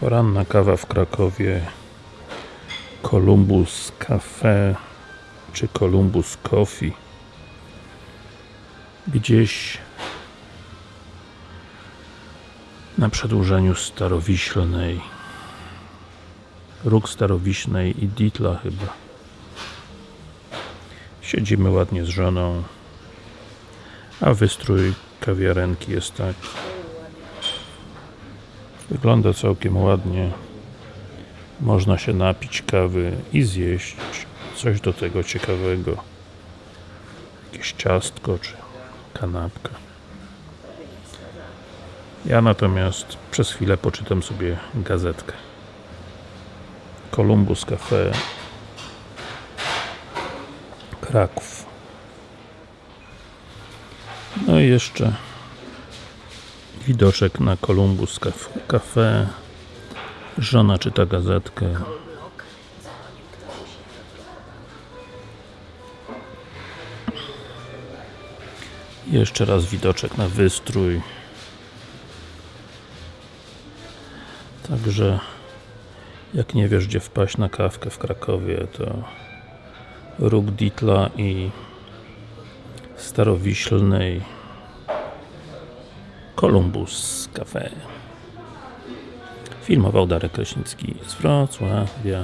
Poranna kawa w Krakowie Columbus Cafe czy Columbus Coffee. Gdzieś na przedłużeniu Starowiślnej. Róg Starowiśnej i Ditla chyba. Siedzimy ładnie z żoną a wystrój kawiarenki jest tak wygląda całkiem ładnie. Można się napić kawy i zjeść coś do tego ciekawego. Jakieś ciastko czy kanapka. Ja natomiast przez chwilę poczytam sobie gazetkę. Columbus Cafe. Kraków. No i jeszcze widoczek na Columbus Caf- Cafe. Żona czyta gazetkę. Jeszcze raz widoczek na wystrój. Także jak nie wiesz gdzie wpaść na kawkę w Krakowie to Róg Ditla i Starowiślnej Columbus Cafe. Filmował Darek Kraśnicki z Wrocławia